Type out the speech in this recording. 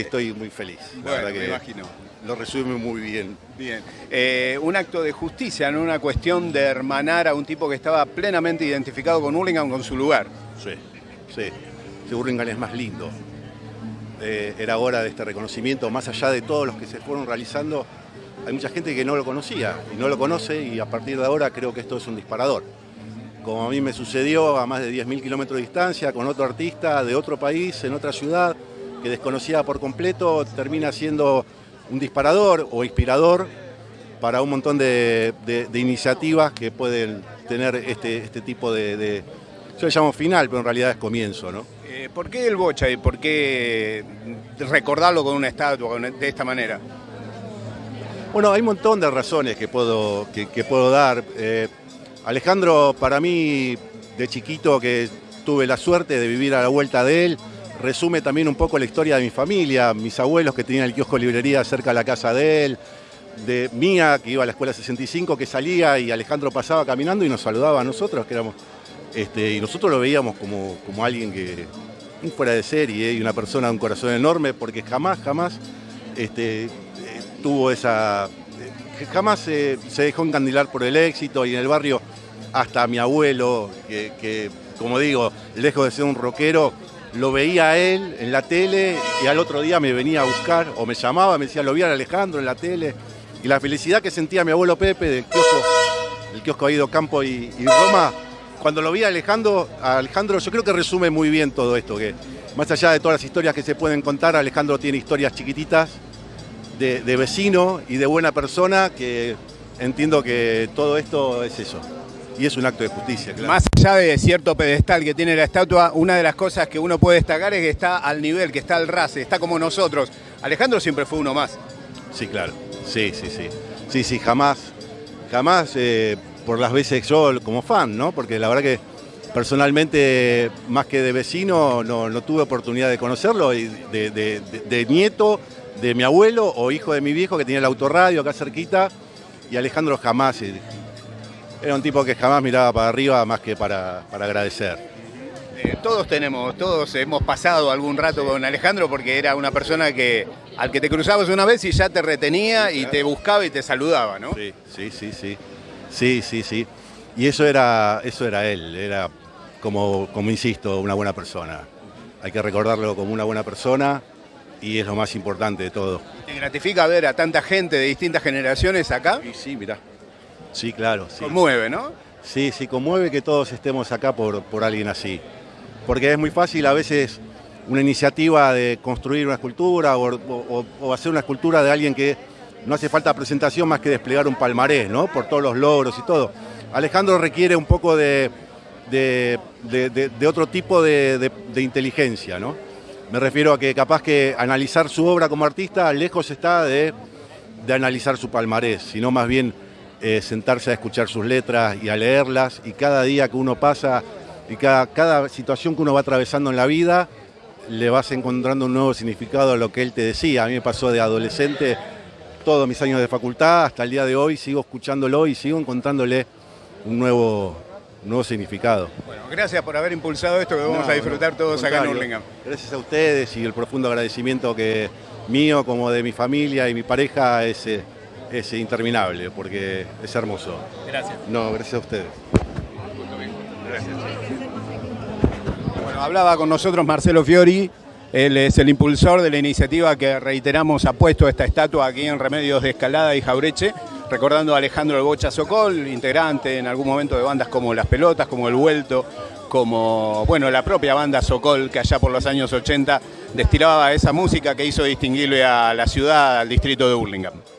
Estoy muy feliz. La Bueno, me imagino. Lo resume muy bien. Bien. Eh, un acto de justicia, no una cuestión de hermanar a un tipo que estaba plenamente identificado con Hurlingham, con su lugar. Sí, sí. Ese Burlingame es más lindo. Eh, era hora de este reconocimiento, más allá de todos los que se fueron realizando. Hay mucha gente que no lo conocía y no lo conoce y a partir de ahora creo que esto es un disparador. Como a mí me sucedió a más de 10.000 kilómetros de distancia con otro artista de otro país, en otra ciudad, que desconocía por completo, termina siendo un disparador o inspirador para un montón de, de- de iniciativas que pueden tener este, este tipo de, de- Yo le llamo final, pero en realidad es comienzo, ¿no? Eh, ¿Por qué el bocha y por qué recordarlo con una estatua de esta manera? Bueno, hay un montón de razones que puedo, que, que puedo dar. Eh, Alejandro, para mí, de chiquito, que tuve la suerte de vivir a la vuelta de él, resume también un poco la historia de mi familia, mis abuelos que tenían el kiosco librería cerca de la casa de él, de mía, que iba a la escuela 65, que salía y Alejandro pasaba caminando y nos saludaba a nosotros, que éramos, este, y nosotros lo veíamos como, como alguien que, fuera de serie y una persona de un corazón enorme, porque jamás, jamás este, eh, tuvo esa. eh, jamás eh, se dejó encandilar por el éxito y en el barrio, hasta mi abuelo, que, que, como digo, lejos de ser un rockero, lo veía a él en la tele y al otro día me venía a buscar o me llamaba, me decía, lo vi Alejandro en la tele. Y la felicidad que sentía mi abuelo Pepe del kiosco, el kiosco Ido Campo y, Roma, cuando lo vi a Alejandro, Alejandro, yo creo que resume muy bien todo esto, que más allá de todas las historias que se pueden contar, Alejandro tiene historias chiquititas de vecino y de buena persona, que entiendo que todo esto es eso. Y es un acto de justicia, claro. Más allá de cierto pedestal que tiene la estatua, una de las cosas que uno puede destacar es que está al nivel, que está al ras, está como nosotros. Alejandro siempre fue uno más. Sí, claro. Sí, sí, sí. Sí, sí, jamás, jamás eh, por las veces yo como fan, ¿no? Porque la verdad que personalmente, más que de vecino, no, no tuve oportunidad de conocerlo, y de, de- de- de nieto de mi abuelo o hijo de mi viejo que tenía el autorradio acá cerquita, y Alejandro jamás, eh, era un tipo que jamás miraba para arriba más que para, para agradecer. Eh, todos tenemos, todos hemos pasado algún rato con Alejandro porque era una persona que al que te cruzabas una vez y ya te retenía y te buscaba y te saludaba, ¿no? Sí, sí, sí, sí. Sí, sí, sí. Y eso era, eso era él, era como, como insisto, una buena persona. Hay que recordarlo como una buena persona y es lo más importante de todo. ¿Te gratifica ver a tanta gente de distintas generaciones acá? Y sí, mirá. Sí, claro. Sí. Conmueve, ¿no? Sí, sí, conmueve que todos estemos acá por, por alguien así. Porque es muy fácil a veces una iniciativa de construir una escultura o, o- o hacer una escultura de alguien que no hace falta presentación más que desplegar un palmarés, ¿no? Por todos los logros y todo. Alejandro requiere un poco de, de- de- otro tipo de inteligencia, ¿no? Me refiero a que capaz que analizar su obra como artista lejos está de, de analizar su palmarés, sino más bien eh, sentarse a escuchar sus letras y a leerlas y cada día que uno pasa y cada, cada situación que uno va atravesando en la vida le vas encontrando un nuevo significado a lo que él te decía. A mí me pasó de adolescente todos mis años de facultad hasta el día de hoy, sigo escuchándolo y sigo encontrándole un nuevo, nuevo significado. Bueno, gracias por haber impulsado esto que vamos No, a disfrutar no, todos acá en. Hurlingham. Gracias a ustedes y el profundo agradecimiento que mío como de mi familia y mi pareja es, eh, es interminable porque es hermoso. Gracias. No, gracias a ustedes. Bueno, hablaba con nosotros Marcelo Fiori, él es el impulsor de la iniciativa que reiteramos ha puesto esta estatua aquí en Remedios de Escalada y Jaureche, recordando a Alejandro El Bocha Socol, integrante en algún momento de bandas como Las Pelotas, como El Vuelto, como bueno, la propia banda Socol, que allá por los años 80 destilaba esa música que hizo distinguirle a la ciudad, al distrito de Burlingame.